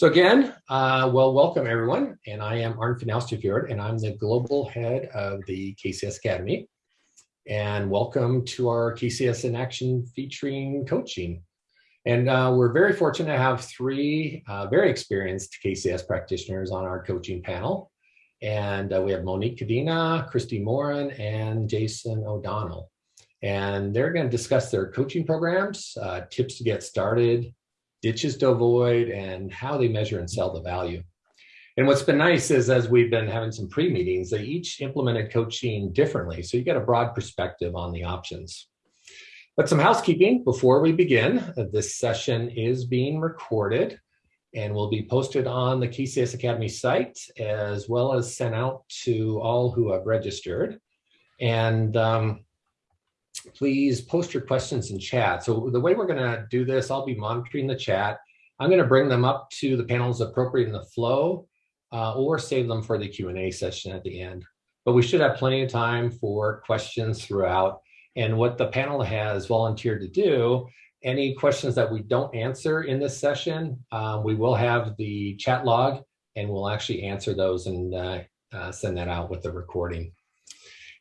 So again, uh, well, welcome everyone. And I am Arne Fjord, and I'm the global head of the KCS Academy. And welcome to our KCS in Action featuring coaching. And uh, we're very fortunate to have three uh, very experienced KCS practitioners on our coaching panel. And uh, we have Monique Cadena, Christy Morin, and Jason O'Donnell. And they're going to discuss their coaching programs, uh, tips to get started, ditches to avoid, and how they measure and sell the value. And what's been nice is as we've been having some pre-meetings, they each implemented coaching differently. So you get a broad perspective on the options. But some housekeeping before we begin. This session is being recorded and will be posted on the KCS Academy site as well as sent out to all who have registered. And um, please post your questions in chat. So the way we're gonna do this, I'll be monitoring the chat. I'm gonna bring them up to the panels appropriate in the flow uh, or save them for the Q&A session at the end. But we should have plenty of time for questions throughout. And what the panel has volunteered to do, any questions that we don't answer in this session, uh, we will have the chat log and we'll actually answer those and uh, uh send that out with the recording.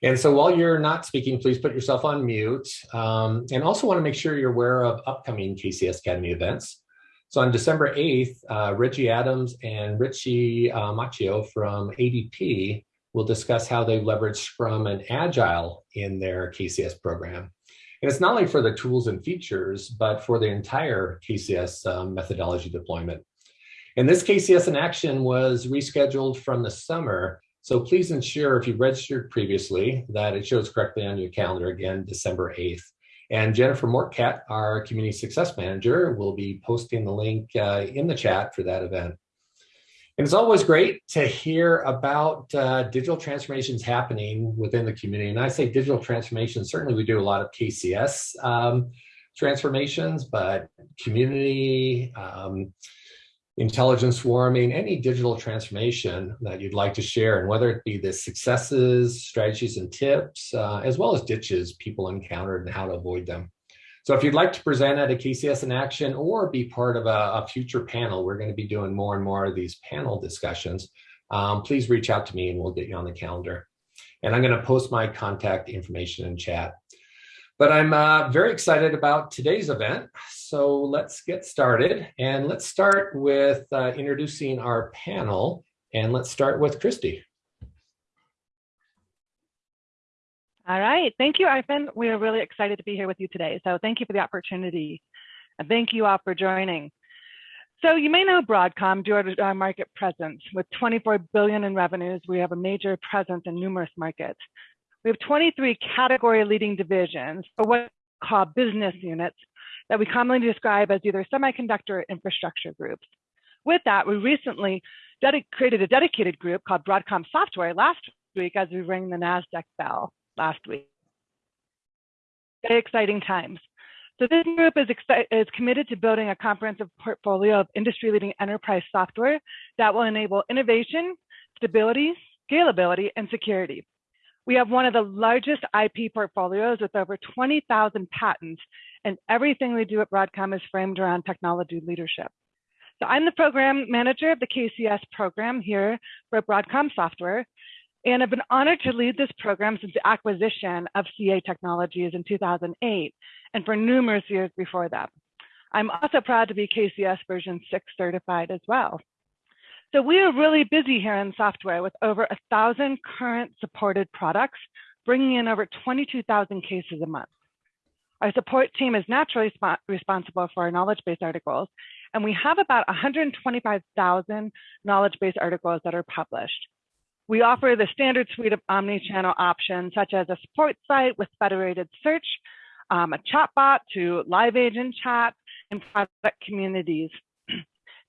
And so while you're not speaking, please put yourself on mute. Um, and also want to make sure you're aware of upcoming KCS Academy events. So on December 8th, uh, Reggie Adams and Richie uh, Macchio from ADP will discuss how they leverage Scrum and Agile in their KCS program. And it's not only for the tools and features, but for the entire KCS um, methodology deployment. And this KCS in action was rescheduled from the summer so please ensure if you've registered previously that it shows correctly on your calendar again, December 8th. And Jennifer Mortcat, our community success manager, will be posting the link uh, in the chat for that event. And it's always great to hear about uh, digital transformations happening within the community. And I say digital transformation, certainly we do a lot of KCS um, transformations, but community, um, intelligent swarming, any digital transformation that you'd like to share, and whether it be the successes, strategies, and tips, uh, as well as ditches people encountered and how to avoid them. So if you'd like to present at a KCS in action or be part of a, a future panel, we're going to be doing more and more of these panel discussions, um, please reach out to me and we'll get you on the calendar. And I'm going to post my contact information in chat. But I'm uh, very excited about today's event. So let's get started. And let's start with uh, introducing our panel. And let's start with Christy. All right. Thank you, Ivan. We are really excited to be here with you today. So thank you for the opportunity. And thank you all for joining. So you may know Broadcom due to our market presence. With 24 billion in revenues, we have a major presence in numerous markets. We have 23 category leading divisions, or what we call business units, that we commonly describe as either semiconductor or infrastructure groups. With that, we recently created a dedicated group called Broadcom Software last week as we rang the NASDAQ bell last week. Very exciting times. So this group is, is committed to building a comprehensive portfolio of industry-leading enterprise software that will enable innovation, stability, scalability, and security. We have one of the largest IP portfolios with over 20,000 patents, and everything we do at Broadcom is framed around technology leadership. So I'm the program manager of the KCS program here for Broadcom Software, and I've been honored to lead this program since the acquisition of CA Technologies in 2008, and for numerous years before that. I'm also proud to be KCS version 6 certified as well. So we are really busy here in software with over a thousand current supported products, bringing in over 22,000 cases a month. Our support team is naturally responsible for our knowledge base articles, and we have about 125,000 knowledge base articles that are published. We offer the standard suite of omni-channel options, such as a support site with federated search, um, a chatbot to live agent chat, and product communities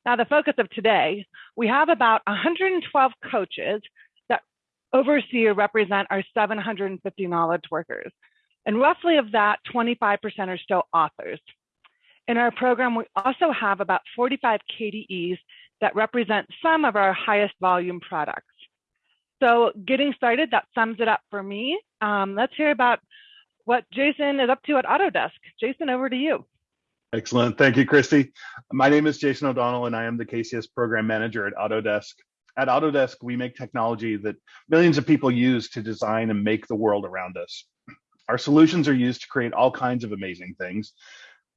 now, the focus of today, we have about 112 coaches that oversee or represent our 750 knowledge workers. And roughly of that, 25% are still authors. In our program, we also have about 45 KDEs that represent some of our highest volume products. So getting started, that sums it up for me. Um, let's hear about what Jason is up to at Autodesk. Jason, over to you. Excellent. Thank you, Christy. My name is Jason O'Donnell, and I am the KCS program manager at Autodesk. At Autodesk, we make technology that millions of people use to design and make the world around us. Our solutions are used to create all kinds of amazing things,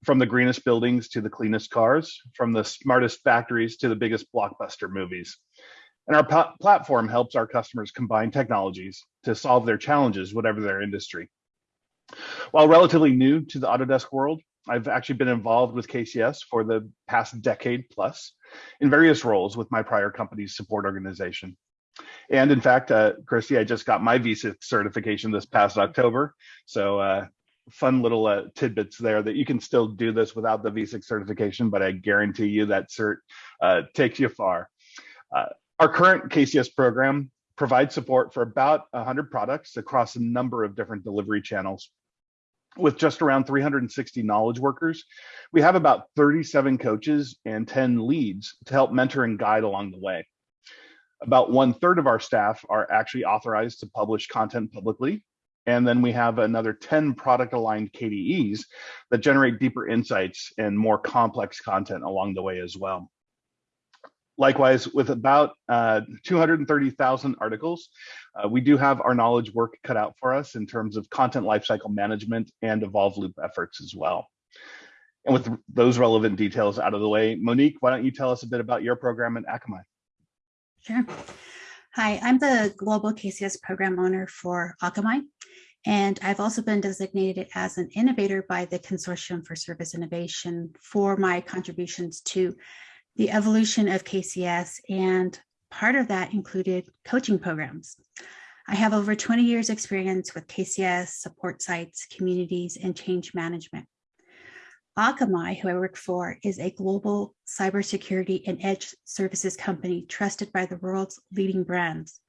from the greenest buildings to the cleanest cars, from the smartest factories to the biggest blockbuster movies. And our platform helps our customers combine technologies to solve their challenges, whatever their industry. While relatively new to the Autodesk world, I've actually been involved with KCS for the past decade plus in various roles with my prior company's support organization. And in fact, uh, Christy, I just got my V6 certification this past October. So uh, fun little uh, tidbits there that you can still do this without the V6 certification, but I guarantee you that cert uh, takes you far. Uh, our current KCS program provides support for about 100 products across a number of different delivery channels. With just around 360 knowledge workers, we have about 37 coaches and 10 leads to help mentor and guide along the way. About one third of our staff are actually authorized to publish content publicly. And then we have another 10 product aligned KDEs that generate deeper insights and more complex content along the way as well. Likewise, with about uh, 230,000 articles, uh, we do have our knowledge work cut out for us in terms of content lifecycle management and evolve loop efforts as well. And with those relevant details out of the way, Monique, why don't you tell us a bit about your program at Akamai? Sure. Hi, I'm the Global KCS Program Owner for Akamai, and I've also been designated as an innovator by the Consortium for Service Innovation for my contributions to the evolution of KCS, and part of that included coaching programs. I have over 20 years experience with KCS, support sites, communities, and change management. Akamai, who I work for, is a global cybersecurity and edge services company trusted by the world's leading brands.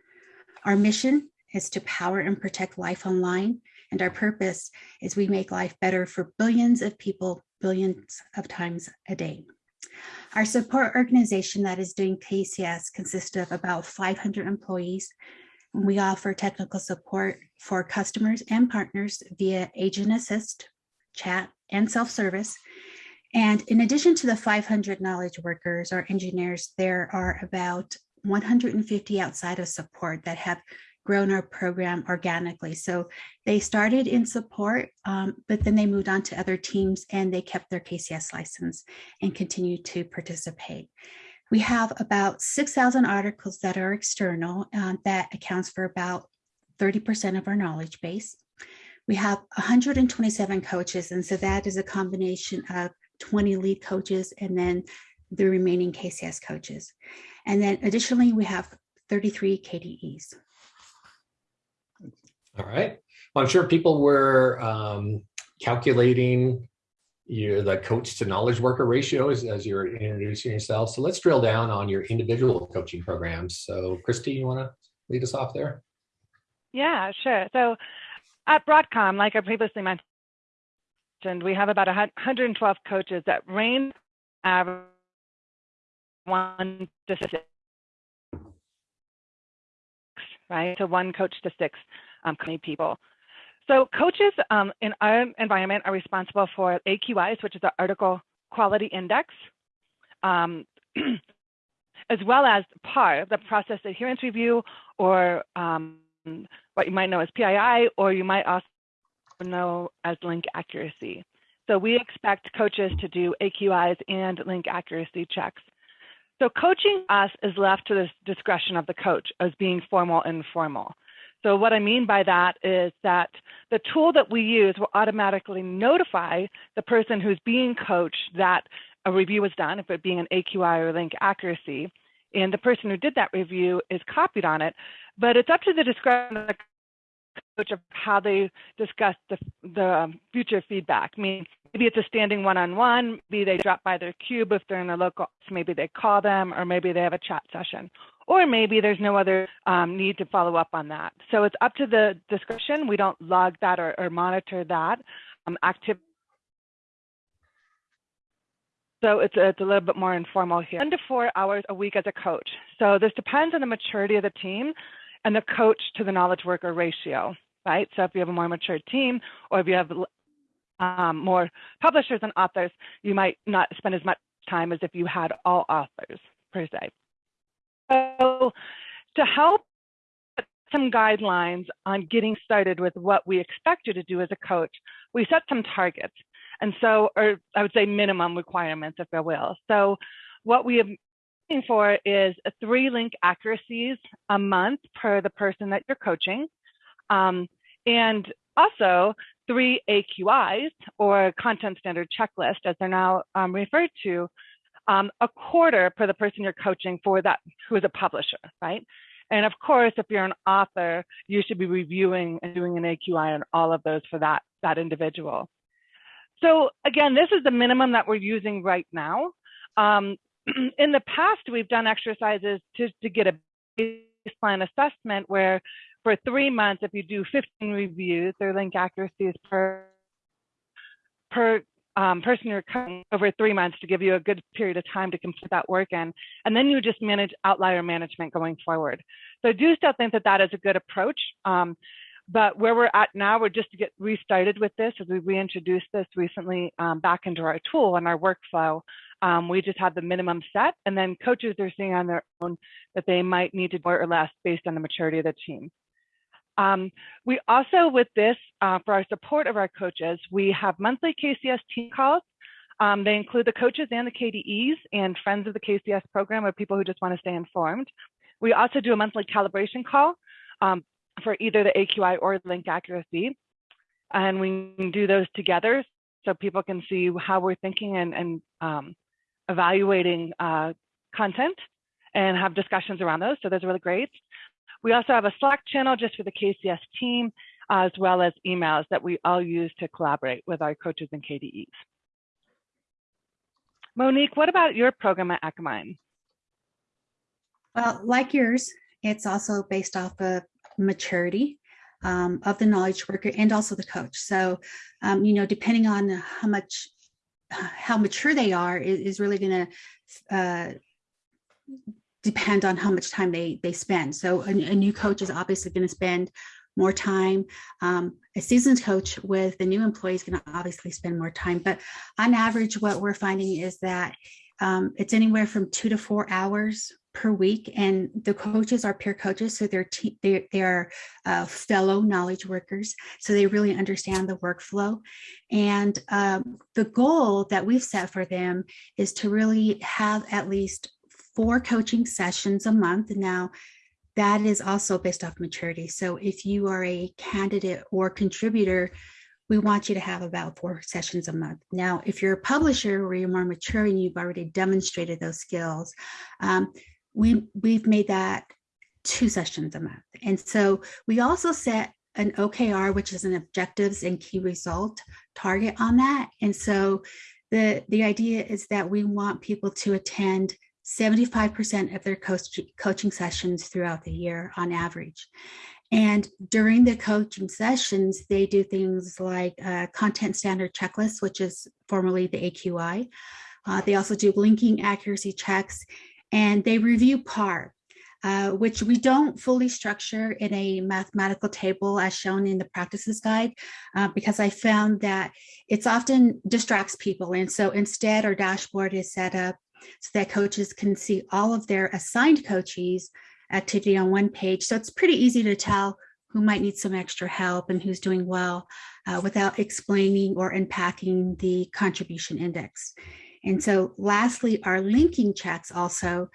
Our mission is to power and protect life online, and our purpose is we make life better for billions of people, billions of times a day. Our support organization that is doing KCS consists of about 500 employees. We offer technical support for customers and partners via agent assist, chat, and self-service. And in addition to the 500 knowledge workers or engineers, there are about 150 outside of support that have grown our program organically. So they started in support, um, but then they moved on to other teams and they kept their KCS license and continue to participate. We have about 6,000 articles that are external uh, that accounts for about 30% of our knowledge base. We have 127 coaches, and so that is a combination of 20 lead coaches and then the remaining KCS coaches. And then additionally, we have 33 KDEs. All right. Well, I'm sure people were um, calculating your the coach to knowledge worker ratios as you're introducing yourself. So let's drill down on your individual coaching programs. So Christy, you want to lead us off there? Yeah, sure. So at Broadcom, like I previously mentioned, we have about 112 coaches that range average one to six, right? So one coach to six um, people. So coaches um, in our environment are responsible for AQIs, which is the Article Quality Index, um, as well as PAR, the Process Adherence Review, or um, what you might know as PII, or you might also know as link accuracy. So we expect coaches to do AQIs and link accuracy checks. So coaching us is left to the discretion of the coach as being formal and informal. So what I mean by that is that the tool that we use will automatically notify the person who's being coached that a review was done, if it being an AQI or link accuracy, and the person who did that review is copied on it, but it's up to the discretion of the coach of how they discuss the, the future feedback. I mean, maybe it's a standing one-on-one, -on -one, maybe they drop by their cube if they're in a local, maybe they call them, or maybe they have a chat session or maybe there's no other um, need to follow up on that. So it's up to the discussion. We don't log that or, or monitor that um, activity. So it's, it's a little bit more informal here. One to four hours a week as a coach. So this depends on the maturity of the team and the coach to the knowledge worker ratio, right? So if you have a more mature team or if you have um, more publishers and authors, you might not spend as much time as if you had all authors per se. So to help some guidelines on getting started with what we expect you to do as a coach, we set some targets. And so, or I would say minimum requirements, if I will. So what we are looking for is three link accuracies a month per the person that you're coaching. Um, and also three AQIs or content standard checklist, as they're now um, referred to, um, a quarter per the person you're coaching for that who is a publisher, right? And of course, if you're an author, you should be reviewing and doing an AQI on all of those for that, that individual. So again, this is the minimum that we're using right now. Um, in the past, we've done exercises to, to get a baseline assessment where for three months, if you do 15 reviews, their link accuracy is per, per um, person you're covering over three months to give you a good period of time to complete that work in. And then you just manage outlier management going forward. So I do still think that that is a good approach. Um, but where we're at now, we're just to get restarted with this as we reintroduced this recently um, back into our tool and our workflow. Um, we just have the minimum set and then coaches are seeing on their own that they might need to more or less based on the maturity of the team. Um, we also, with this, uh, for our support of our coaches, we have monthly KCS team calls. Um, they include the coaches and the KDEs and friends of the KCS program or people who just want to stay informed. We also do a monthly calibration call um, for either the AQI or link accuracy. And we do those together so people can see how we're thinking and, and um, evaluating uh, content and have discussions around those. So those are really great. We also have a Slack channel just for the KCS team, as well as emails that we all use to collaborate with our coaches and KDEs. Monique, what about your program at Akamai? Well, like yours, it's also based off of maturity um, of the knowledge worker and also the coach. So, um, you know, depending on how much, how mature they are is, is really going to uh, depend on how much time they they spend. So a, a new coach is obviously going to spend more time. Um, a seasoned coach with the new employee is going to obviously spend more time. But on average, what we're finding is that um, it's anywhere from two to four hours per week and the coaches are peer coaches so they're they're, they're uh, fellow knowledge workers so they really understand the workflow and um, the goal that we've set for them is to really have at least four coaching sessions a month. Now, that is also based off maturity. So if you are a candidate or contributor, we want you to have about four sessions a month. Now, if you're a publisher where you're more mature and you've already demonstrated those skills, um, we, we've made that two sessions a month. And so we also set an OKR, which is an objectives and key result target on that. And so the, the idea is that we want people to attend 75% of their coach, coaching sessions throughout the year on average. And during the coaching sessions, they do things like a content standard checklist, which is formerly the AQI. Uh, they also do linking accuracy checks and they review PAR, uh, which we don't fully structure in a mathematical table as shown in the practices guide, uh, because I found that it's often distracts people. And so instead our dashboard is set up so that coaches can see all of their assigned coaches activity on one page. So it's pretty easy to tell who might need some extra help and who's doing well uh, without explaining or unpacking the contribution index. And so lastly, our linking checks also,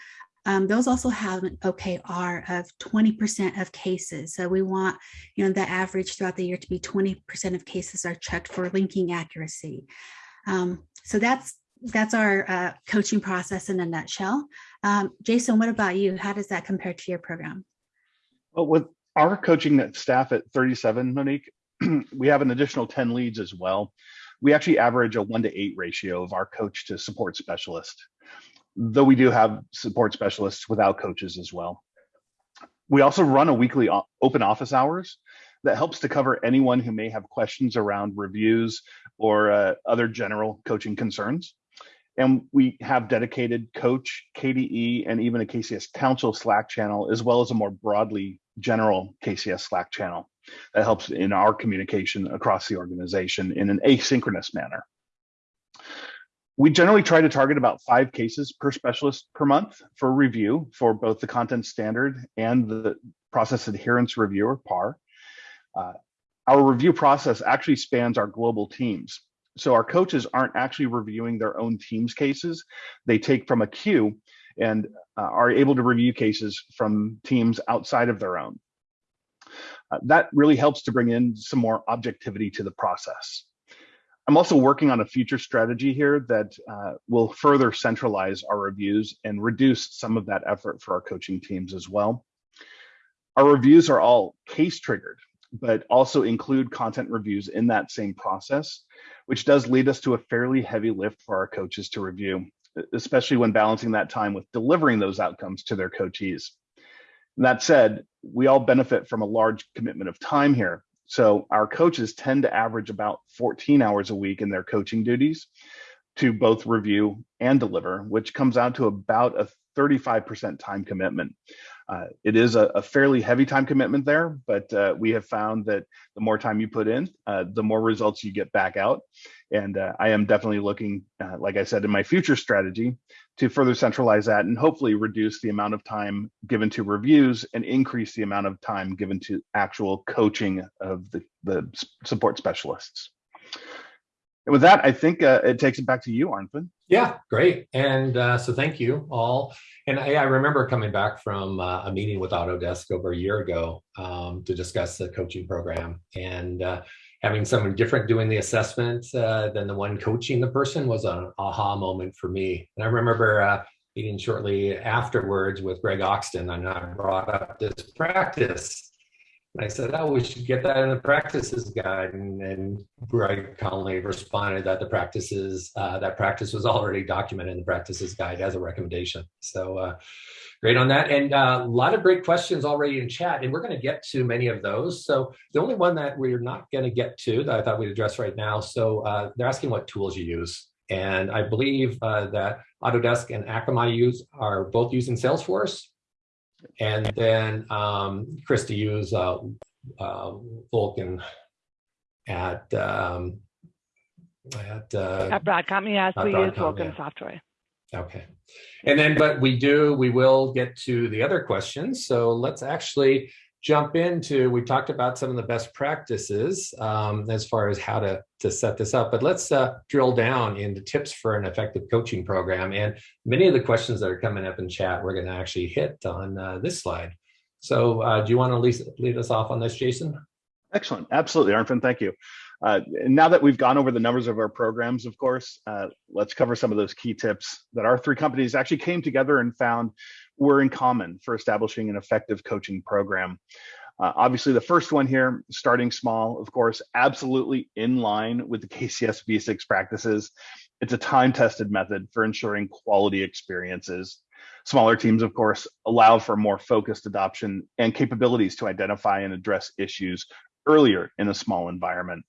um, those also have an OKR of 20% of cases. So we want, you know, the average throughout the year to be 20% of cases are checked for linking accuracy. Um, so that's that's our uh, coaching process in a nutshell. Um, Jason, what about you? How does that compare to your program? Well, with our coaching staff at 37, Monique, we have an additional 10 leads as well. We actually average a one to eight ratio of our coach to support specialist, though we do have support specialists without coaches as well. We also run a weekly open office hours that helps to cover anyone who may have questions around reviews or uh, other general coaching concerns. And we have dedicated coach, KDE, and even a KCS Council Slack channel, as well as a more broadly general KCS Slack channel. That helps in our communication across the organization in an asynchronous manner. We generally try to target about five cases per specialist per month for review for both the content standard and the process adherence review or PAR. Uh, our review process actually spans our global teams. So our coaches aren't actually reviewing their own team's cases. They take from a queue and uh, are able to review cases from teams outside of their own. Uh, that really helps to bring in some more objectivity to the process. I'm also working on a future strategy here that uh, will further centralize our reviews and reduce some of that effort for our coaching teams as well. Our reviews are all case triggered, but also include content reviews in that same process, which does lead us to a fairly heavy lift for our coaches to review, especially when balancing that time with delivering those outcomes to their coachees. And that said, we all benefit from a large commitment of time here. So our coaches tend to average about 14 hours a week in their coaching duties to both review and deliver, which comes out to about a 35% time commitment. Uh, it is a, a, fairly heavy time commitment there, but uh, we have found that the more time you put in, uh, the more results you get back out. And uh, I am definitely looking, uh, like I said, in my future strategy to further centralize that and hopefully reduce the amount of time given to reviews and increase the amount of time given to actual coaching of the, the support specialists. And with that, I think uh, it takes it back to you, Arnfinn. Yeah, great. And uh, so thank you all. And I, I remember coming back from uh, a meeting with Autodesk over a year ago um, to discuss the coaching program. And uh, having someone different doing the assessment uh, than the one coaching the person was an aha moment for me. And I remember uh, meeting shortly afterwards with Greg Oxton, and I brought up this practice I said, oh, we should get that in the practices guide. And, and Greg Conley responded that the practices, uh, that practice was already documented in the practices guide as a recommendation. So uh, great on that. And uh, a lot of great questions already in chat, and we're going to get to many of those. So the only one that we're not going to get to that I thought we'd address right now. So uh, they're asking what tools you use. And I believe uh, that Autodesk and Akamai use are both using Salesforce and then um, Christy used uh, uh, Vulcan at um, at, uh, at Broadcom. Yes, we Broadcom, use Vulcan yeah. software. Okay, and then but we do we will get to the other questions. So let's actually jump into, we talked about some of the best practices um, as far as how to, to set this up, but let's uh, drill down into tips for an effective coaching program. And many of the questions that are coming up in chat, we're gonna actually hit on uh, this slide. So uh, do you wanna lead, lead us off on this, Jason? Excellent, absolutely, Arnfinn, thank you. Uh, now that we've gone over the numbers of our programs, of course, uh, let's cover some of those key tips that our three companies actually came together and found were in common for establishing an effective coaching program. Uh, obviously, the first one here, starting small, of course, absolutely in line with the KCS V6 practices. It's a time-tested method for ensuring quality experiences. Smaller teams, of course, allow for more focused adoption and capabilities to identify and address issues earlier in a small environment.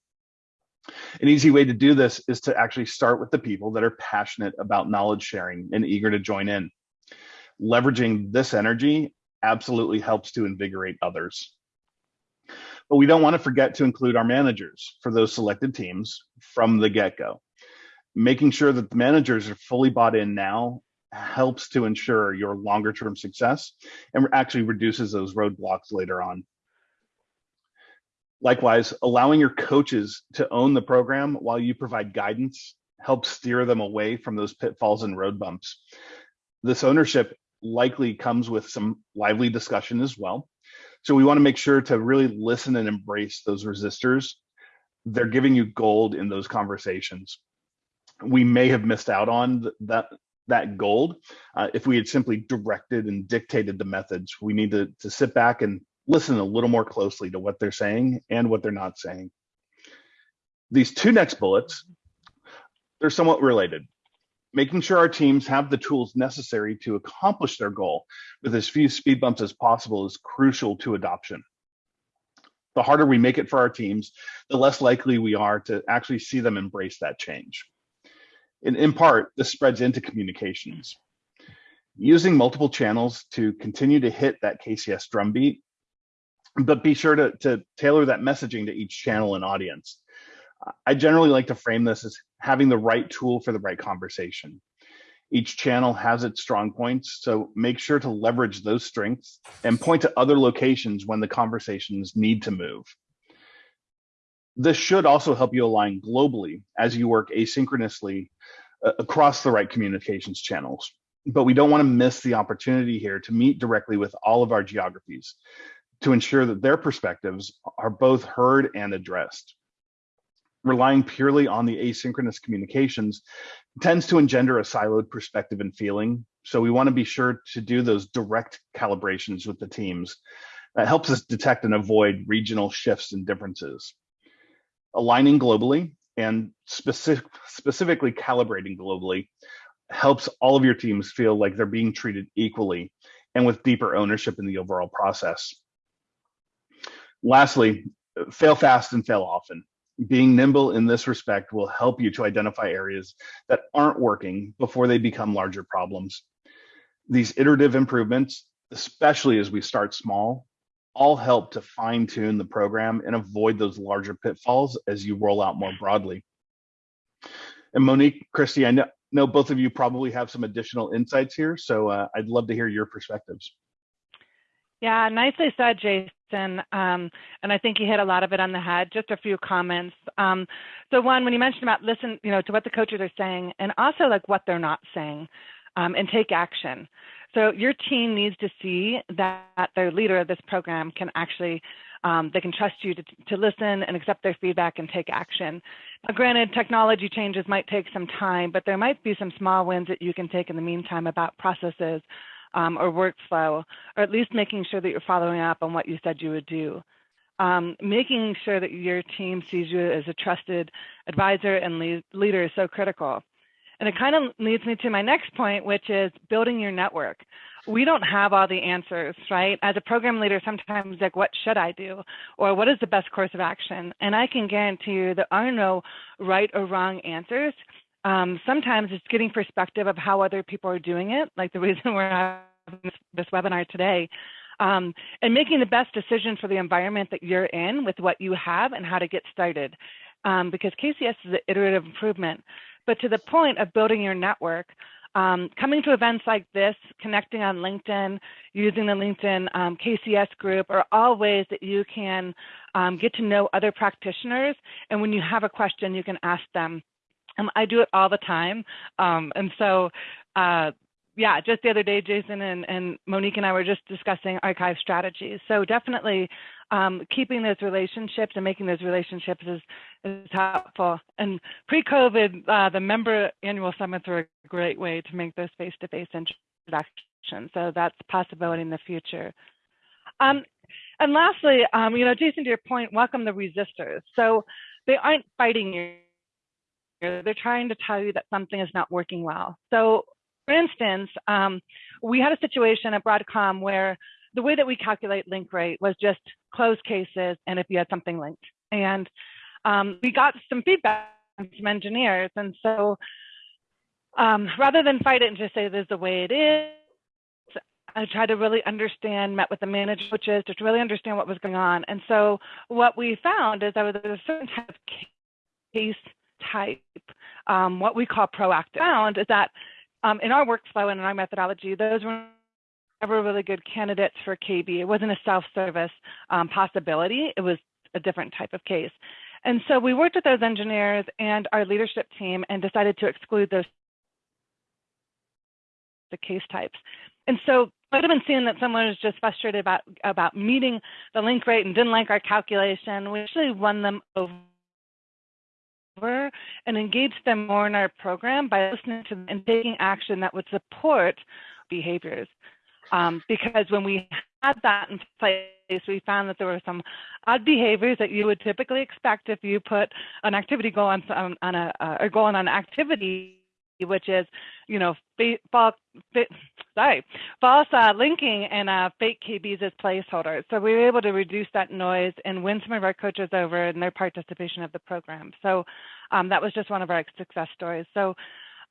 An easy way to do this is to actually start with the people that are passionate about knowledge sharing and eager to join in leveraging this energy absolutely helps to invigorate others. But we don't want to forget to include our managers for those selected teams from the get-go. Making sure that the managers are fully bought in now helps to ensure your longer term success and actually reduces those roadblocks later on. Likewise, allowing your coaches to own the program while you provide guidance helps steer them away from those pitfalls and road bumps. This ownership likely comes with some lively discussion as well. So we want to make sure to really listen and embrace those resistors. They're giving you gold in those conversations. We may have missed out on that that gold uh, if we had simply directed and dictated the methods. We need to, to sit back and listen a little more closely to what they're saying and what they're not saying. These two next bullets, they're somewhat related making sure our teams have the tools necessary to accomplish their goal with as few speed bumps as possible is crucial to adoption. The harder we make it for our teams, the less likely we are to actually see them embrace that change. And in part, this spreads into communications. Using multiple channels to continue to hit that KCS drumbeat but be sure to, to tailor that messaging to each channel and audience. I generally like to frame this as having the right tool for the right conversation. Each channel has its strong points, so make sure to leverage those strengths and point to other locations when the conversations need to move. This should also help you align globally as you work asynchronously uh, across the right communications channels. But we don't want to miss the opportunity here to meet directly with all of our geographies to ensure that their perspectives are both heard and addressed. Relying purely on the asynchronous communications tends to engender a siloed perspective and feeling. So we want to be sure to do those direct calibrations with the teams. That helps us detect and avoid regional shifts and differences. Aligning globally and specific, specifically calibrating globally helps all of your teams feel like they're being treated equally and with deeper ownership in the overall process. Lastly, fail fast and fail often. Being nimble in this respect will help you to identify areas that aren't working before they become larger problems. These iterative improvements, especially as we start small, all help to fine tune the program and avoid those larger pitfalls as you roll out more broadly. And Monique, Christy, I know, know both of you probably have some additional insights here, so uh, I'd love to hear your perspectives. Yeah, nicely said, Jason. Um, and I think you hit a lot of it on the head. Just a few comments. Um, so one, when you mentioned about listen, you know, to what the coaches are saying, and also like what they're not saying, um, and take action. So your team needs to see that their leader of this program can actually, um, they can trust you to, to listen and accept their feedback and take action. Now, granted, technology changes might take some time, but there might be some small wins that you can take in the meantime about processes um, or workflow, or at least making sure that you're following up on what you said you would do. Um, making sure that your team sees you as a trusted advisor and lead, leader is so critical. And it kind of leads me to my next point, which is building your network. We don't have all the answers, right? As a program leader, sometimes like, what should I do? Or what is the best course of action? And I can guarantee you there are no right or wrong answers. Um, sometimes it's getting perspective of how other people are doing it, like the reason we're having this, this webinar today. Um, and making the best decision for the environment that you're in with what you have and how to get started. Um, because KCS is an iterative improvement. But to the point of building your network, um, coming to events like this, connecting on LinkedIn, using the LinkedIn um, KCS group are all ways that you can um, get to know other practitioners. And when you have a question, you can ask them. Um, I do it all the time. Um, and so uh, yeah, just the other day, Jason and, and Monique and I were just discussing archive strategies. So definitely um, keeping those relationships and making those relationships is, is helpful. And pre-COVID, uh, the member annual summits are a great way to make those face-to-face -face introductions. So that's a possibility in the future. Um, and lastly, um, you know, Jason, to your point, welcome the resistors. So they aren't fighting you. They're trying to tell you that something is not working well. So for instance, um, we had a situation at Broadcom where the way that we calculate link rate was just closed cases and if you had something linked. And um, we got some feedback from some engineers. And so um, rather than fight it and just say this is the way it is, I tried to really understand, met with the manager coaches to really understand what was going on. And so what we found is that there was a certain type of case type, um, what we call proactive. Found is that um, in our workflow and in our methodology, those were never really good candidates for KB. It wasn't a self-service um, possibility. It was a different type of case. And so we worked with those engineers and our leadership team and decided to exclude those the case types. And so might have been seeing that someone was just frustrated about about meeting the link rate and didn't like our calculation. We actually won them over over and engage them more in our program by listening to them and taking action that would support behaviors. Um, because when we had that in place, we found that there were some odd behaviors that you would typically expect if you put an activity goal on, on, on a, uh, or goal on an activity which is, you know, false, sorry, false uh, linking and uh, fake KBs as placeholders. So we were able to reduce that noise and win some of our coaches over in their participation of the program. So um, that was just one of our success stories. So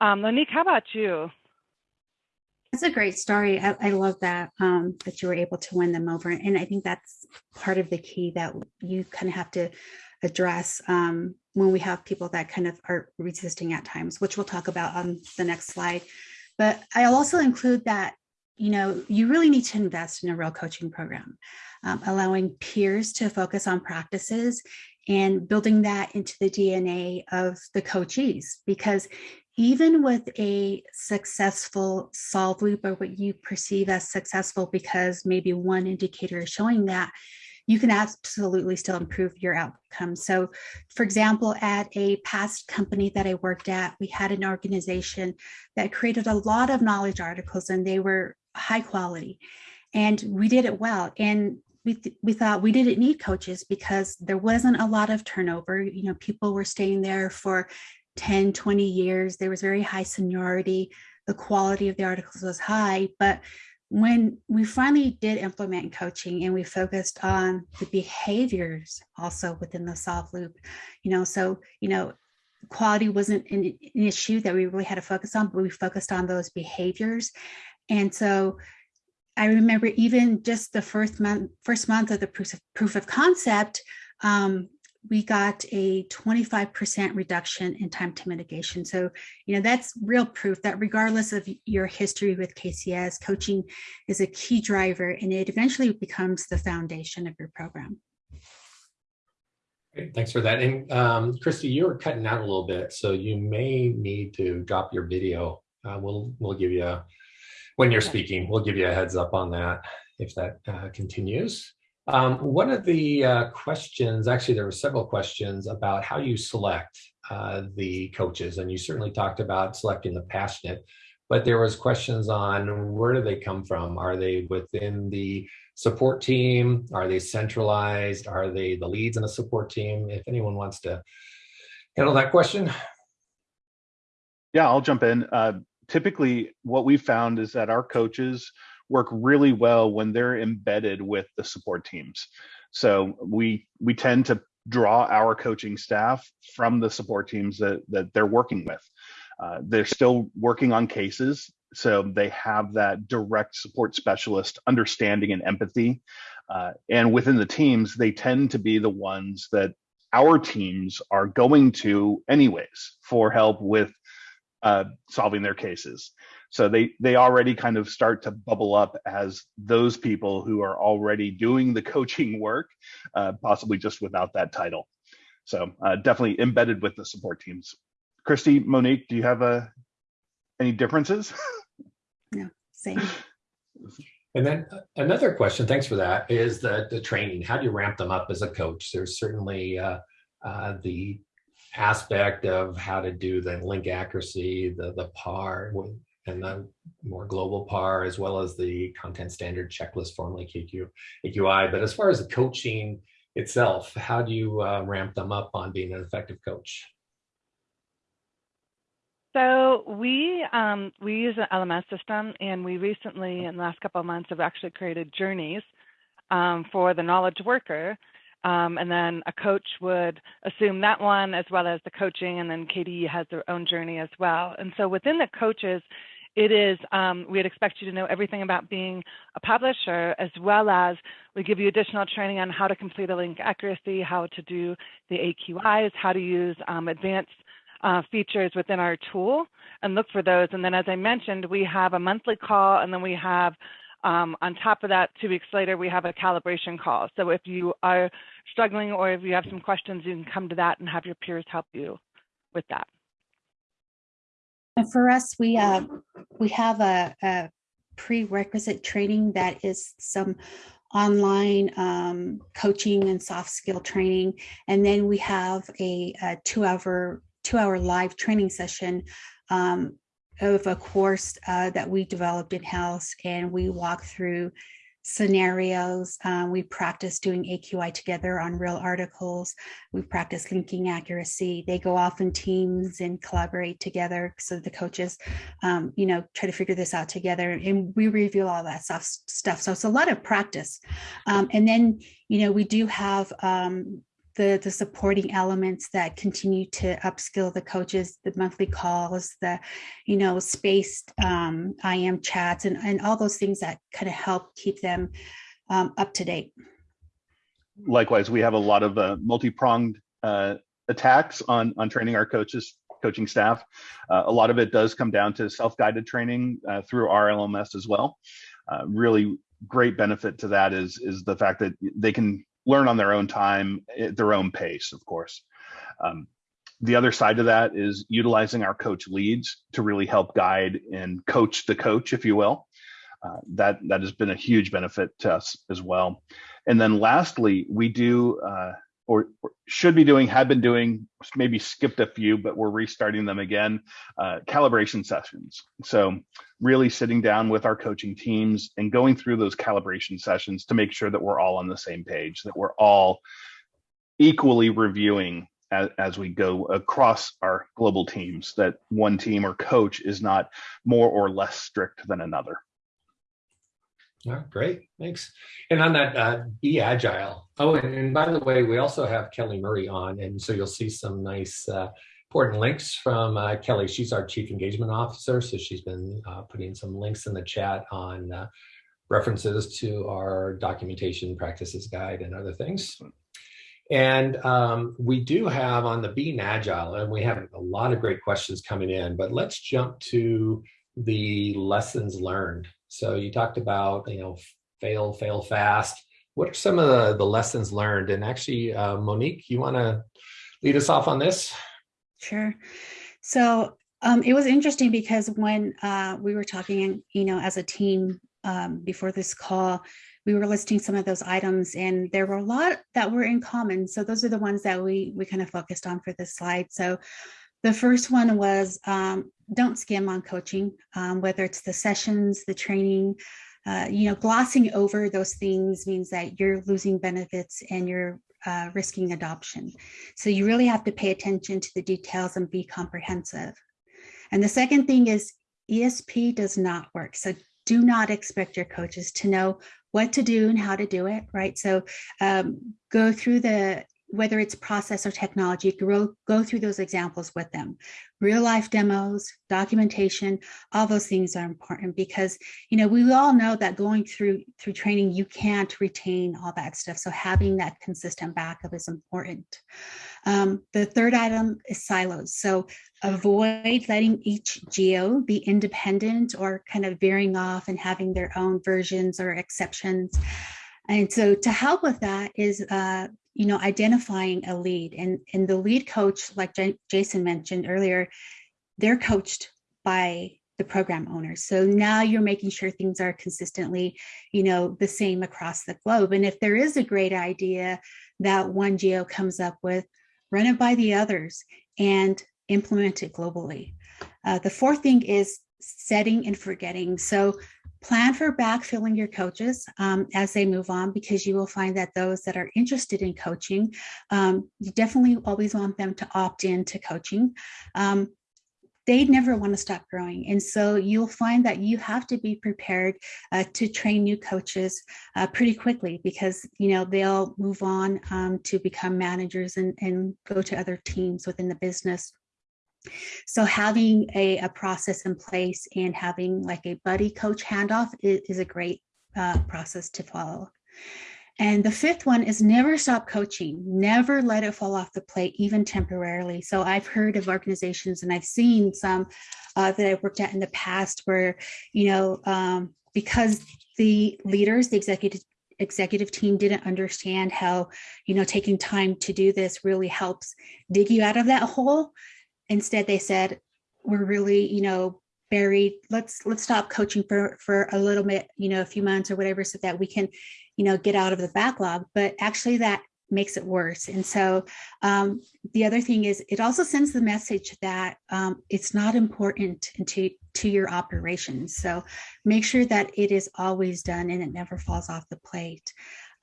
um, how about you? That's a great story. I, I love that um, that you were able to win them over, and I think that's part of the key that you kind of have to address um, when we have people that kind of are resisting at times, which we'll talk about on the next slide. But I'll also include that you know you really need to invest in a real coaching program, um, allowing peers to focus on practices and building that into the DNA of the coachees because even with a successful solve loop or what you perceive as successful because maybe one indicator is showing that, you can absolutely still improve your outcome. So for example, at a past company that I worked at, we had an organization that created a lot of knowledge articles and they were high quality and we did it well. And we, th we thought we didn't need coaches because there wasn't a lot of turnover. You know, people were staying there for 10, 20 years. There was very high seniority. The quality of the articles was high. But when we finally did implement coaching and we focused on the behaviors also within the solve loop, you know, so, you know, quality wasn't an, an issue that we really had to focus on, but we focused on those behaviors. And so I remember even just the first month, first month of the proof of, proof of concept, um, we got a 25% reduction in time to mitigation. So, you know, that's real proof that regardless of your history with KCS, coaching is a key driver and it eventually becomes the foundation of your program. Great, thanks for that. And um, Christy, you were cutting out a little bit, so you may need to drop your video. Uh, we'll we'll give you a, when you're speaking, we'll give you a heads up on that if that uh, continues. Um, one of the uh, questions, actually, there were several questions about how you select uh, the coaches, and you certainly talked about selecting the passionate, but there was questions on where do they come from? Are they within the support team? Are they centralized? Are they the leads in a support team? If anyone wants to handle that question. Yeah, I'll jump in. Uh, typically, what we found is that our coaches work really well when they're embedded with the support teams. So we we tend to draw our coaching staff from the support teams that that they're working with. Uh, they're still working on cases, so they have that direct support specialist understanding and empathy. Uh, and within the teams, they tend to be the ones that our teams are going to anyways for help with uh, solving their cases. So they they already kind of start to bubble up as those people who are already doing the coaching work, uh, possibly just without that title. So uh, definitely embedded with the support teams. Christy, Monique, do you have uh, any differences? No, same. And then uh, another question, thanks for that, is the, the training. How do you ramp them up as a coach? There's certainly uh, uh, the aspect of how to do the link accuracy, the the PAR, and the more global PAR, as well as the content standard checklist, formerly KQ, AQI. But as far as the coaching itself, how do you uh, ramp them up on being an effective coach? So we um, we use an LMS system, and we recently, in the last couple of months, have actually created journeys um, for the knowledge worker. Um, and then a coach would assume that one as well as the coaching, and then KDE has their own journey as well. And so within the coaches, it is, um, we'd expect you to know everything about being a publisher, as well as we give you additional training on how to complete a link accuracy, how to do the AQIs, how to use um, advanced uh, features within our tool and look for those. And then as I mentioned, we have a monthly call and then we have um, on top of that, two weeks later, we have a calibration call. So if you are struggling or if you have some questions, you can come to that and have your peers help you with that. And for us, we uh, we have a, a, prerequisite training that is some online um, coaching and soft skill training, and then we have a, a two hour two hour live training session um, of a course uh, that we developed in house, and we walk through scenarios. Um, we practice doing AQI together on real articles. We practice linking accuracy. They go off in teams and collaborate together. So the coaches, um, you know, try to figure this out together and we review all that stuff. stuff. So it's a lot of practice. Um, and then, you know, we do have um, the the supporting elements that continue to upskill the coaches, the monthly calls, the you know spaced um, IM chats, and and all those things that kind of help keep them um, up to date. Likewise, we have a lot of uh, multi-pronged uh, attacks on on training our coaches coaching staff. Uh, a lot of it does come down to self-guided training uh, through our LMS as well. Uh, really great benefit to that is is the fact that they can learn on their own time, at their own pace, of course. Um, the other side of that is utilizing our coach leads to really help guide and coach the coach, if you will. Uh, that that has been a huge benefit to us as well. And then lastly, we do uh, or, or, should be doing, have been doing, maybe skipped a few, but we're restarting them again, uh, calibration sessions. So really sitting down with our coaching teams and going through those calibration sessions to make sure that we're all on the same page, that we're all equally reviewing as, as we go across our global teams, that one team or coach is not more or less strict than another. Oh, great, thanks. And on that, uh, be agile. Oh, and, and, by the way, we also have Kelly Murray on, and so you'll see some nice uh, important links from uh, Kelly. She's our Chief Engagement Officer, so she's been uh, putting some links in the chat on uh, references to our documentation practices guide and other things. And um, we do have on the Being Agile, and we have a lot of great questions coming in, but let's jump to the lessons learned. So you talked about, you know, fail, fail fast. What are some of the, the lessons learned? And actually, uh, Monique, you want to lead us off on this? Sure. So um, it was interesting because when uh, we were talking, you know, as a team um, before this call, we were listing some of those items and there were a lot that were in common. So those are the ones that we we kind of focused on for this slide. So the first one was um, don't skim on coaching, um, whether it's the sessions, the training, uh, you know, glossing over those things means that you're losing benefits and you're uh, risking adoption. So you really have to pay attention to the details and be comprehensive. And the second thing is ESP does not work. So do not expect your coaches to know what to do and how to do it, right? So um, go through the whether it's process or technology, go, go through those examples with them. Real life demos, documentation, all those things are important because, you know, we all know that going through through training, you can't retain all that stuff. So having that consistent backup is important. Um, the third item is silos. So avoid letting each geo be independent or kind of veering off and having their own versions or exceptions. And so to help with that is uh, you know, identifying a lead and, and the lead coach, like J Jason mentioned earlier, they're coached by the program owners. So now you're making sure things are consistently, you know, the same across the globe. And if there is a great idea that one geo comes up with, run it by the others and implement it globally. Uh, the fourth thing is setting and forgetting. So Plan for backfilling your coaches um, as they move on because you will find that those that are interested in coaching, um, you definitely always want them to opt in to coaching. Um, they never want to stop growing. And so you'll find that you have to be prepared uh, to train new coaches uh, pretty quickly because, you know, they'll move on um, to become managers and, and go to other teams within the business. So having a, a process in place and having like a buddy coach handoff is, is a great uh, process to follow. And the fifth one is never stop coaching, never let it fall off the plate, even temporarily. So I've heard of organizations and I've seen some uh, that I've worked at in the past where, you know, um, because the leaders, the executive executive team didn't understand how, you know, taking time to do this really helps dig you out of that hole Instead, they said, we're really, you know, buried. Let's let's stop coaching for for a little bit, you know, a few months or whatever, so that we can, you know, get out of the backlog. But actually, that makes it worse. And so um, the other thing is it also sends the message that um, it's not important to, to your operations. So make sure that it is always done and it never falls off the plate.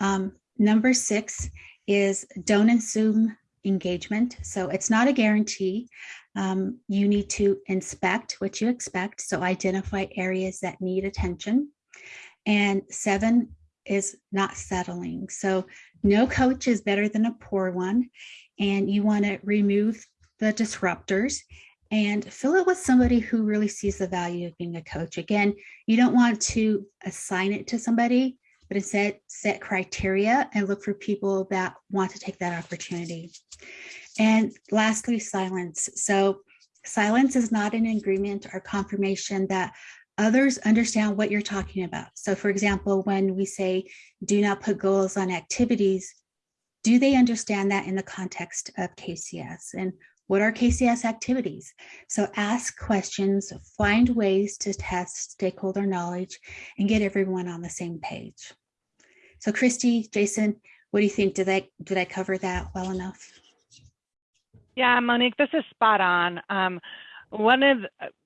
Um, number six is don't assume engagement. So it's not a guarantee. Um, you need to inspect what you expect. So identify areas that need attention. And seven, is not settling. So no coach is better than a poor one. And you want to remove the disruptors and fill it with somebody who really sees the value of being a coach. Again, you don't want to assign it to somebody, but instead set criteria and look for people that want to take that opportunity. And lastly, silence. So silence is not an agreement or confirmation that others understand what you're talking about. So for example, when we say, do not put goals on activities, do they understand that in the context of KCS? And what are KCS activities? So ask questions, find ways to test stakeholder knowledge and get everyone on the same page. So Christy, Jason, what do you think? Did I, did I cover that well enough? Yeah, Monique, this is spot on. Um, one of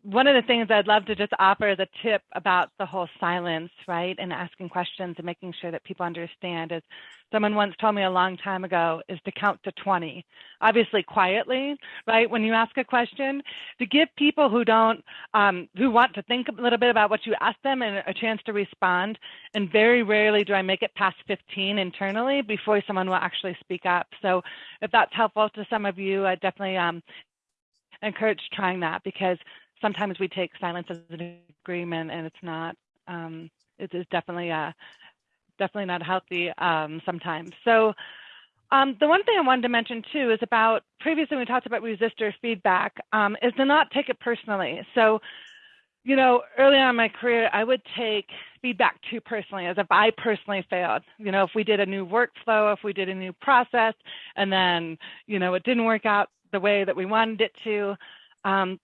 one of the things I'd love to just offer as a tip about the whole silence, right, and asking questions and making sure that people understand is someone once told me a long time ago is to count to 20, obviously quietly, right, when you ask a question, to give people who don't, um, who want to think a little bit about what you ask them and a chance to respond. And very rarely do I make it past 15 internally before someone will actually speak up. So if that's helpful to some of you, I definitely um, encourage trying that because sometimes we take silence as an agreement and it's not um, it is definitely a definitely not healthy um, sometimes. So um, the one thing I wanted to mention too is about previously we talked about resistor feedback um, is to not take it personally. So you know early on in my career I would take feedback too personally as if I personally failed. You know if we did a new workflow if we did a new process and then you know it didn't work out the way that we wanted it to. Um,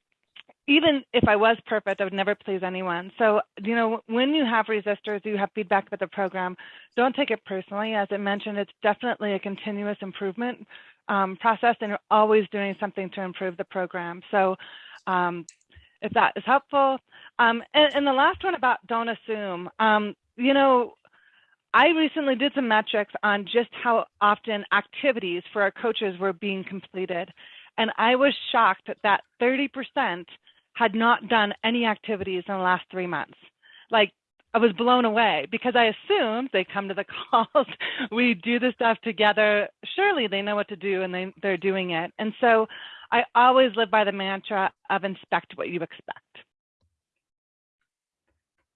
even if I was perfect, I would never please anyone. So, you know, when you have resistors, you have feedback about the program, don't take it personally. As I mentioned, it's definitely a continuous improvement um, process and you're always doing something to improve the program. So um, if that is helpful. Um, and, and, the last one about don't assume, um, you know, I recently did some metrics on just how often activities for our coaches were being completed. And I was shocked that 30% had not done any activities in the last three months. Like I was blown away because I assumed they come to the calls, we do the stuff together. Surely they know what to do and they, they're doing it. And so I always live by the mantra of inspect what you expect.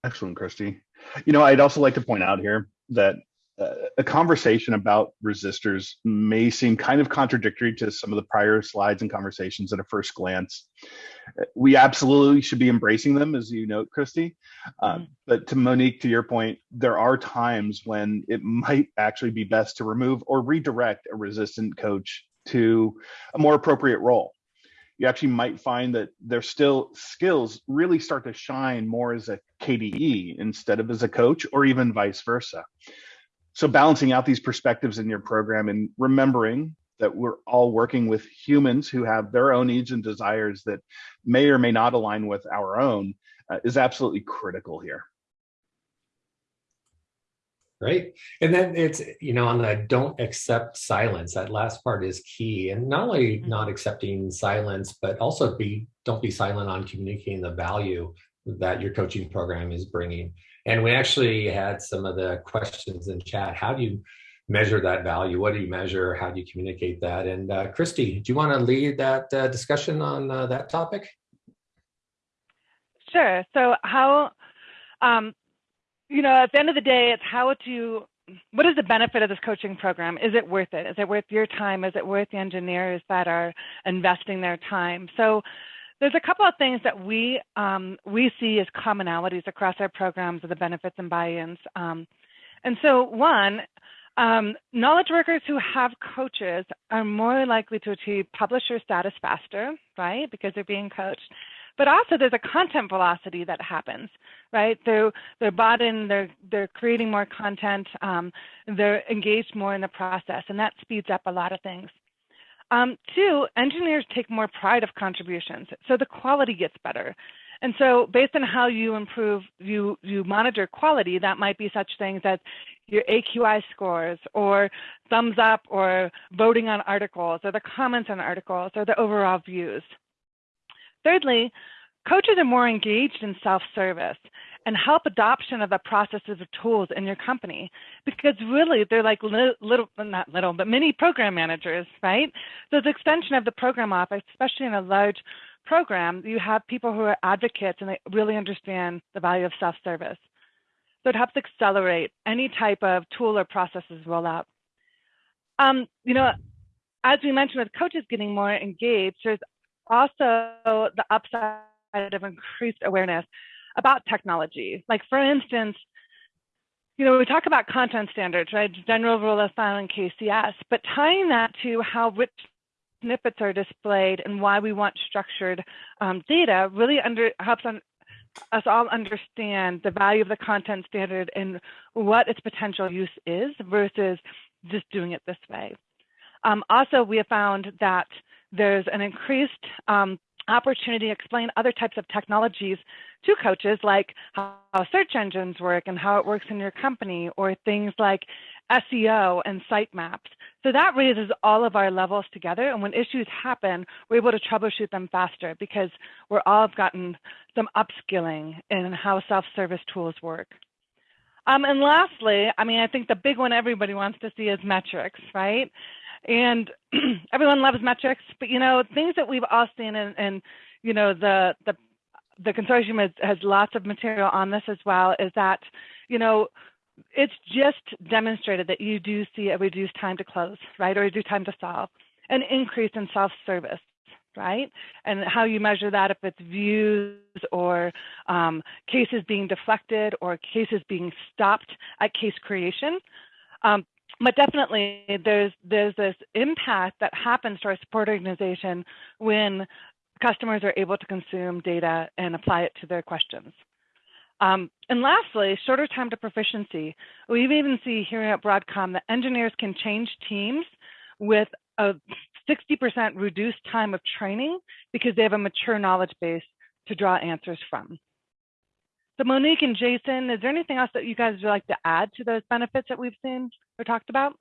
Excellent, Christy. You know, I'd also like to point out here that a conversation about resistors may seem kind of contradictory to some of the prior slides and conversations at a first glance. We absolutely should be embracing them, as you note, Christy. Uh, mm-hmm. but to Monique, to your point, there are times when it might actually be best to remove or redirect a resistant coach to a more appropriate role. You actually might find that their still skills really start to shine more as a KDE instead of as a coach, or even vice versa so balancing out these perspectives in your program and remembering that we're all working with humans who have their own needs and desires that may or may not align with our own uh, is absolutely critical here. Right. And then it's, you know, on the don't accept silence, that last part is key. And not only mm-hmm. not accepting silence, but also be don't be silent on communicating the value that your coaching program is bringing. And we actually had some of the questions in chat. How do you measure that value? What do you measure? How do you communicate that? And uh, Christy, do you want to lead that uh, discussion on uh, that topic? Sure. So how, um, you know, at the end of the day, it's how to, what is the benefit of this coaching program? Is it worth it? Is it worth your time? Is it worth the engineers that are investing their time? So there's a couple of things that we um, we see as commonalities across our programs of the benefits and buy-ins. Um, and so one, um, knowledge workers who have coaches are more likely to achieve publisher status faster, right? Because they're being coached. But also there's a content velocity that happens, right? They're, they're bought in, they're, they're creating more content, um, they're engaged more in the process, and that speeds up a lot of things. Um, two, engineers take more pride of contributions, so the quality gets better. And so based on how you improve, you, you monitor quality, that might be such things as your AQI scores or thumbs up or voting on articles or the comments on articles or the overall views. Thirdly, coaches are more engaged in self-service. And help adoption of the processes or tools in your company. Because really they're like little, little not little but many program managers right? So it's extension of the program office especially in a large program you have people who are advocates and they really understand the value of self-service. So it helps accelerate any type of tool or processes rollout um, you know as we mentioned with coaches getting more engaged there's also the upside of increased awareness about technology. Like for instance, you know, we talk about content standards, right? General rule of thumb and KCS, but tying that to how rich snippets are displayed and why we want structured um, data really under helps us all understand the value of the content standard and what its potential use is versus just doing it this way. Um, also, we have found that there's an increased um, opportunity to explain other types of technologies to coaches, like how search engines work and how it works in your company, or things like SEO and sitemaps. So that raises all of our levels together. And when issues happen, we're able to troubleshoot them faster because we're all gotten some upskilling in how self-service tools work. Um, and lastly, I mean, I think the big one everybody wants to see is metrics, right? and everyone loves metrics, but you know things that we've all seen, and, and you know the the the consortium has, has lots of material on this as well. Is that you know it's just demonstrated that you do see a reduced time to close, right, or reduced time to solve, an increase in self-service, right? And how you measure that, if it's views or um, cases being deflected or cases being stopped at case creation. Um, but definitely there's there's this impact that happens to our support organization when customers are able to consume data and apply it to their questions. Um, and lastly, shorter time to proficiency. We even see here at Broadcom that engineers can change teams with a 60% reduced time of training because they have a mature knowledge base to draw answers from. So Monique and Jason, is there anything else that you guys would like to add to those benefits that we've seen or talked about?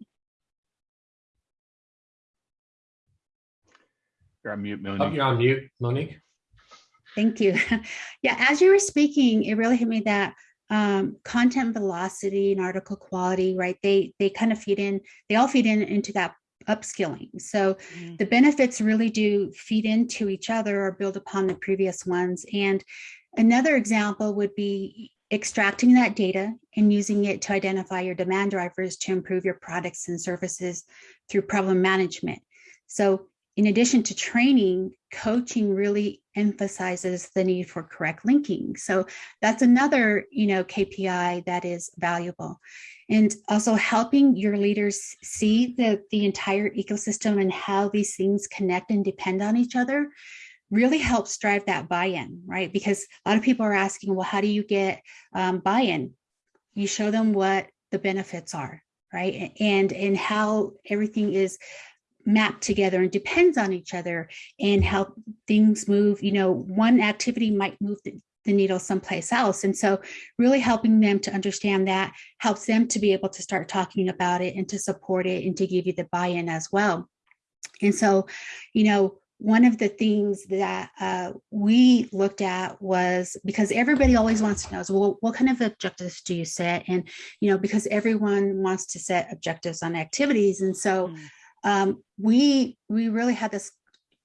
You're on mute, Monique. Oh, you're on mute, Monique. Thank you. yeah, as you were speaking, it really hit me that um, content velocity and article quality, right? They they kind of feed in, they all feed in into that upskilling. So mm. the benefits really do feed into each other or build upon the previous ones. And Another example would be extracting that data and using it to identify your demand drivers to improve your products and services through problem management. So in addition to training, coaching really emphasizes the need for correct linking. So that's another, you know, KPI that is valuable. And also helping your leaders see the, the entire ecosystem and how these things connect and depend on each other really helps drive that buy-in, right? Because a lot of people are asking, well, how do you get um, buy-in? You show them what the benefits are, right? And, and how everything is mapped together and depends on each other and how things move, you know, one activity might move the, the needle someplace else. And so really helping them to understand that helps them to be able to start talking about it and to support it and to give you the buy-in as well. And so, you know, one of the things that uh, we looked at was because everybody always wants to know is well what kind of objectives do you set and you know because everyone wants to set objectives on activities and so mm. um, we we really had this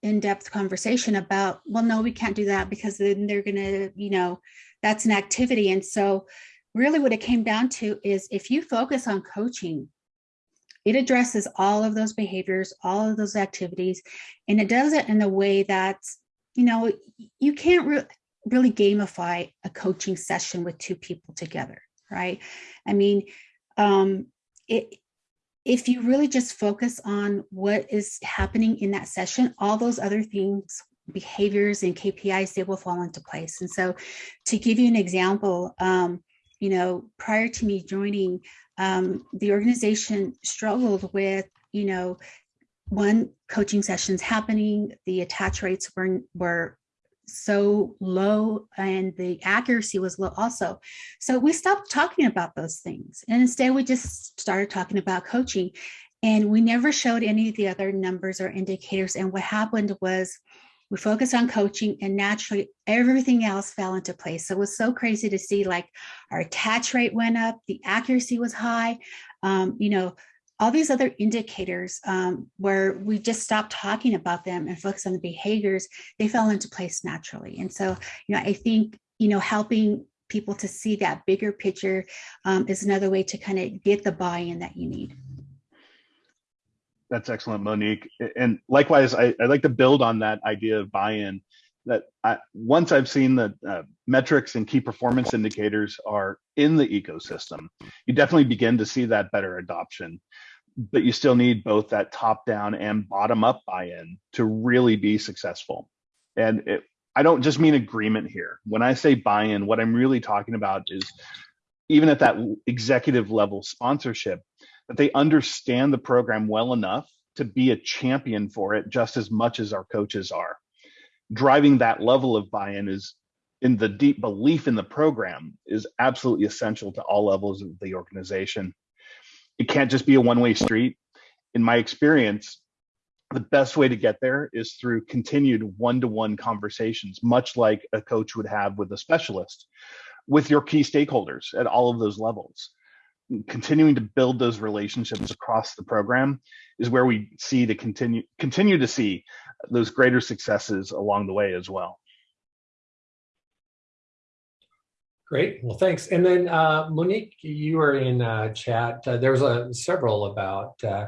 in-depth conversation about well no we can't do that because then they're gonna you know that's an activity and so really what it came down to is if you focus on coaching it addresses all of those behaviors, all of those activities, and it does it in a way that, you know, you can't re really gamify a coaching session with two people together, right? I mean, um, it, if you really just focus on what is happening in that session, all those other things, behaviors and KPIs, they will fall into place. And so to give you an example, um, you know, prior to me joining, um, the organization struggled with, you know, one coaching sessions happening, the attach rates were, were so low and the accuracy was low also. So we stopped talking about those things. And instead we just started talking about coaching and we never showed any of the other numbers or indicators. And what happened was We focused on coaching and naturally everything else fell into place. So it was so crazy to see like our attach rate went up, the accuracy was high, um, you know, all these other indicators um, where we just stopped talking about them and focus on the behaviors, they fell into place naturally. And so, you know, I think, you know, helping people to see that bigger picture um, is another way to kind of get the buy-in that you need. That's excellent, Monique. And likewise, I, would like to build on that idea of buy-in. That I, once I've seen that uh, metrics and key performance indicators are in the ecosystem, you definitely begin to see that better adoption. But you still need both that top-down and bottom-up buy-in to really be successful. And it, I don't just mean agreement here. When I say buy-in, what I'm really talking about is even at that executive level sponsorship, that they understand the program well enough to be a champion for it just as much as our coaches are. Driving that level of buy-in is in the deep belief in the program is absolutely essential to all levels of the organization. It can't just be a one-way street. In my experience, the best way to get there is through continued one-to-one conversations, much like a coach would have with a specialist, with your key stakeholders at all of those levels continuing to build those relationships across the program is where we see to continue continue to see those greater successes along the way as well. Great. Well, thanks. And then uh, Monique, you were in uh, chat. Uh, there was a, several about uh,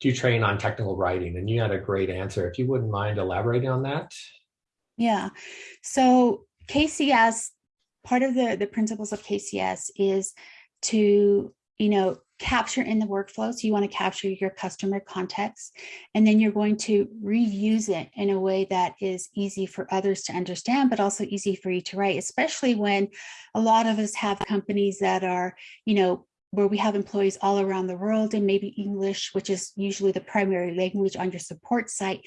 do you train on technical writing, and you had a great answer. If you wouldn't mind elaborating on that. Yeah. So KCS, part of the the principles of KCS is to you know, capture in the workflow. So you want to capture your customer context, and then you're going to reuse it in a way that is easy for others to understand, but also easy for you to write, especially when a lot of us have companies that are, you know, where we have employees all around the world and maybe English, which is usually the primary language on your support site,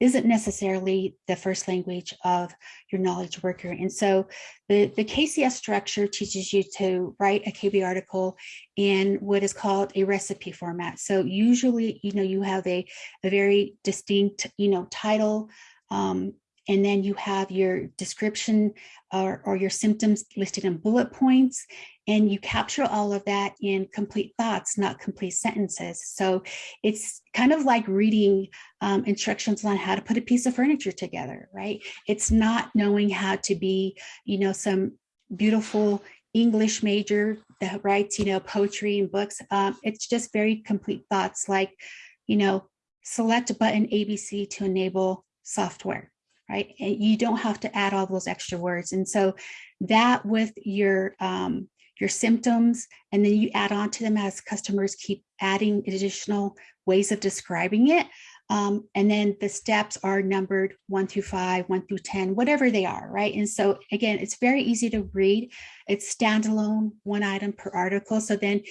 isn't necessarily the first language of your knowledge worker. And so the, the KCS structure teaches you to write a KB article in what is called a recipe format. So usually, you know, you have a, a very distinct, you know, title, um, and then you have your description or, or, your symptoms listed in bullet points and you capture all of that in complete thoughts, not complete sentences. So it's kind of like reading um, instructions on how to put a piece of furniture together, right? It's not knowing how to be, you know, some beautiful English major that writes, you know, poetry and books. Um, it's just very complete thoughts like, you know, select button ABC to enable software, right? And you don't have to add all those extra words. And so that with your um, your symptoms, and then you add on to them as customers keep adding additional ways of describing it. Um, and then the steps are numbered one through five, one through 10, whatever they are, right? And so again, it's very easy to read. It's standalone, one item per article. So then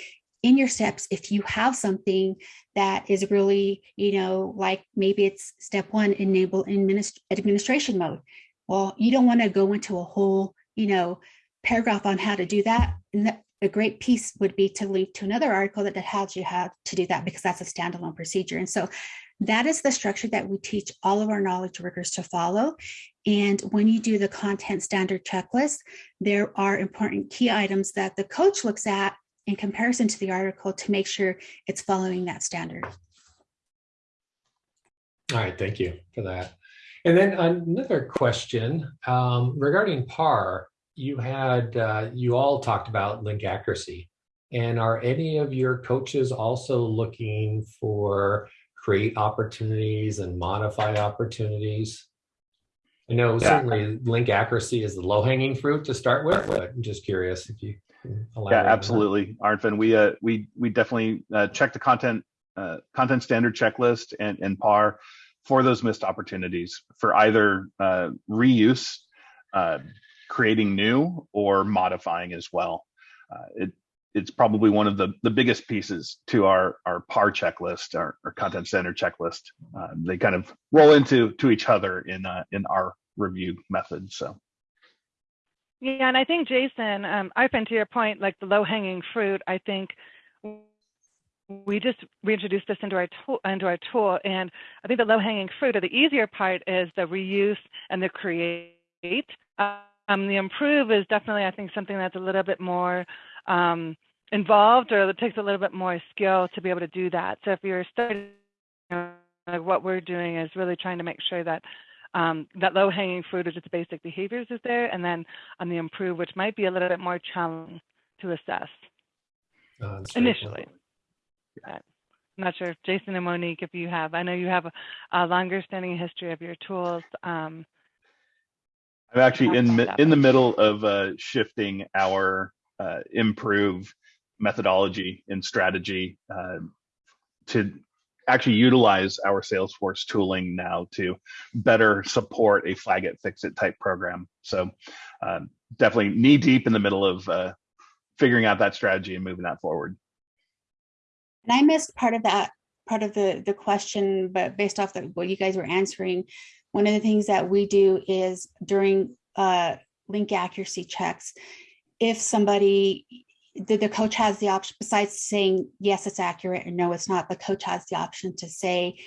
in your steps, if you have something that is really, you know, like maybe it's step one, enable administ administration mode. Well, you don't want to go into a whole, you know, paragraph on how to do that. And a great piece would be to link to another article that tells you how to do that because that's a standalone procedure. And so that is the structure that we teach all of our knowledge workers to follow. And when you do the content standard checklist, there are important key items that the coach looks at in comparison to the article to make sure it's following that standard. All right, thank you for that. And then another question um, regarding PAR you had, uh, you all talked about link accuracy. And are any of your coaches also looking for create opportunities and modify opportunities? I know yeah. certainly link accuracy is the low hanging fruit to start with, but I'm just curious if you yeah, absolutely, Arnfinn. We uh, we we definitely uh, check the content uh, content standard checklist and and PAR for those missed opportunities for either uh, reuse, uh, creating new or modifying as well. Uh, it, it's probably one of the, the biggest pieces to our, our PAR checklist, our, our content standard checklist. Uh, they kind of roll into to each other in uh, in our review method. So. Yeah, and I think Jason, um, I've been to your point, like the low hanging fruit. I think we just reintroduced this into our tool, into our tool, and I think the low-hanging fruit or the easier part is the reuse and the create. Um, the improve is definitely, I think, something that's a little bit more um, involved or it takes a little bit more skill to be able to do that. So if you're starting, like what we're doing is really trying to make sure that um, that low-hanging fruit or just basic behaviors is there, and then on the improve, which might be a little bit more challenging to assess Uh, initially. I'm not sure, Jason and Monique, if you have, I know you have a, a longer standing history of your tools. Um, I'm actually in in the middle of uh, shifting our uh, improve methodology and strategy uh, to actually utilize our Salesforce tooling now to better support a flag it fix it type program. So um, definitely knee deep in the middle of uh, figuring out that strategy and moving that forward. And I missed part of that, part of the, the question, but based off the, what you guys were answering, one of the things that we do is during uh, link accuracy checks, if somebody, the, the coach has the option, besides saying, yes, it's accurate, or no, it's not, the coach has the option to say,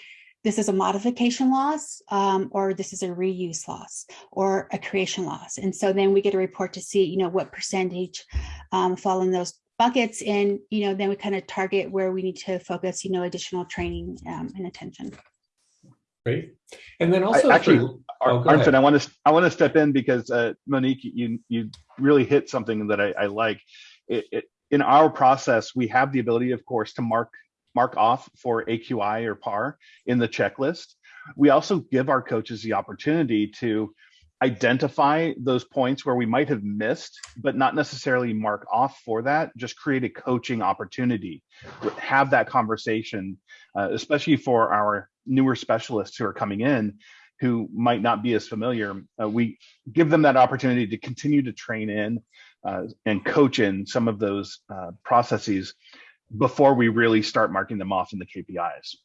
this is a modification loss, um, or this is a reuse loss, or a creation loss. And so then we get a report to see, you know, what percentage um, fall in those buckets and you know then we kind of target where we need to focus you know additional training um, and attention Great. And then also, actually- for- Oh, go I want to I want to step in because uh, Monique, you you really hit something that I, I like. It, it, in our process, we have the ability, of course, to mark mark off for AQI or PAR in the checklist. We also give our coaches the opportunity to identify those points where we might have missed, but not necessarily mark off for that. Just create a coaching opportunity, have that conversation, uh, especially for our newer specialists who are coming in who might not be as familiar, uh, we give them that opportunity to continue to train in uh, and coach in some of those uh, processes before we really start marking them off in the KPIs.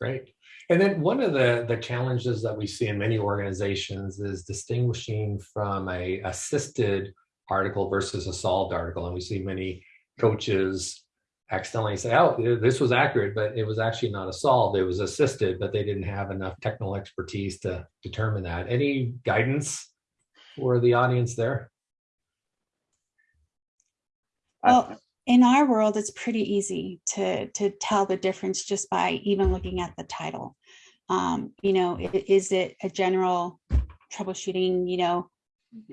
Great. And then one of the, the challenges that we see in many organizations is distinguishing from a assisted article versus a solved article. And we see many coaches accidentally say, oh, this was accurate, but it was actually not a solved, it was assisted, but they didn't have enough technical expertise to determine that. Any guidance for the audience there? Well in our world it's pretty easy to to tell the difference just by even looking at the title. Um, you know is it a general troubleshooting you know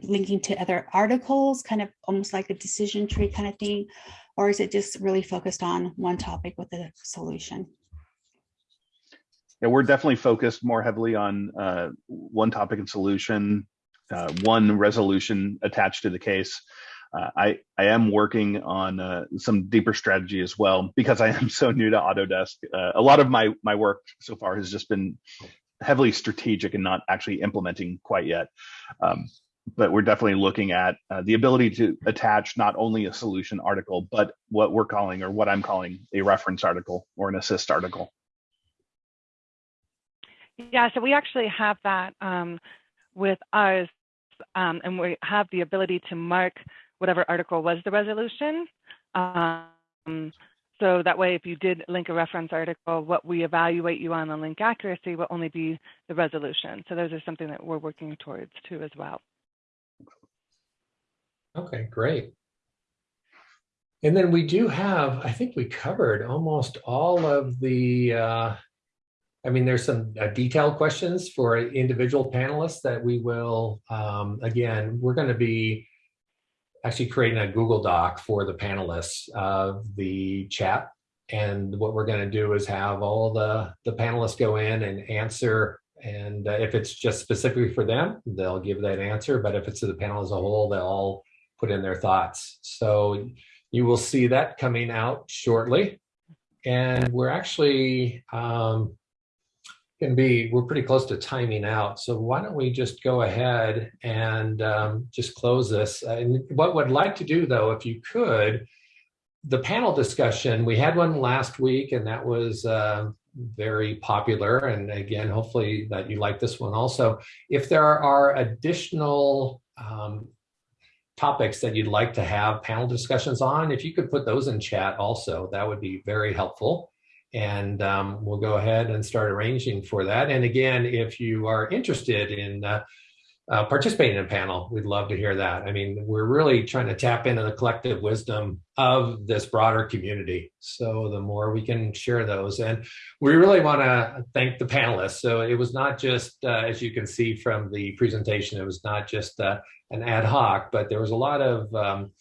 linking to other articles kind of almost like a decision tree kind of thing? Or is it just really focused on one topic with a solution? Yeah, we're definitely focused more heavily on uh, one topic and solution, uh, one resolution attached to the case. Uh, I I am working on uh, some deeper strategy as well because I am so new to Autodesk. Uh, a lot of my my work so far has just been heavily strategic and not actually implementing quite yet. Um, but we're definitely looking at uh, the ability to attach not only a solution article, but what we're calling or what I'm calling a reference article or an assist article. Yeah, so we actually have that um, with us, um, and we have the ability to mark whatever article was the resolution. Um, so that way, if you did link a reference article, what we evaluate you on the link accuracy will only be the resolution. So those are something that we're working towards too as well. Okay, great. And then we do have, I think we covered almost all of the, uh, I mean, there's some uh, detailed questions for individual panelists that we will, um, again, we're going to be actually creating a Google Doc for the panelists of the chat. And what we're going to do is have all the, the panelists go in and answer. And uh, if it's just specifically for them, they'll give that answer. But if it's to the panel as a whole, they'll all put in their thoughts. So you will see that coming out shortly. And we're actually um, to be, we're pretty close to timing out. So why don't we just go ahead and um, just close this. And what would like to do though, if you could, the panel discussion, we had one last week and that was uh, very popular. And again, hopefully that you like this one also. If there are additional um, topics that you'd like to have panel discussions on, if you could put those in chat also, that would be very helpful. And um, we'll go ahead and start arranging for that. And again, if you are interested in uh, uh, participating in a panel, we'd love to hear that. I mean, we're really trying to tap into the collective wisdom of this broader community. So the more we can share those, and we really want to thank the panelists. So it was not just, uh, as you can see from the presentation, it was not just uh, an ad hoc, but there was a lot of um,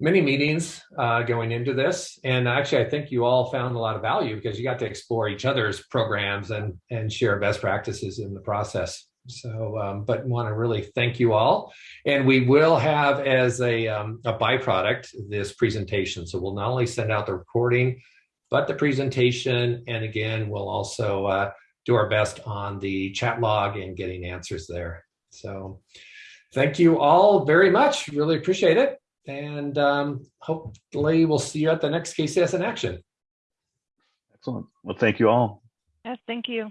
many meetings uh, going into this. And actually, I think you all found a lot of value because you got to explore each other's programs and, and share best practices in the process. So, um, but want to really thank you all. And we will have as a, um, a byproduct this presentation. So we'll not only send out the recording, but the presentation. And again, we'll also uh, do our best on the chat log and getting answers there. So thank you all very much. Really appreciate it. And um, hopefully we'll see you at the next KCS in action. Excellent. Well, thank you all. Yes, thank you.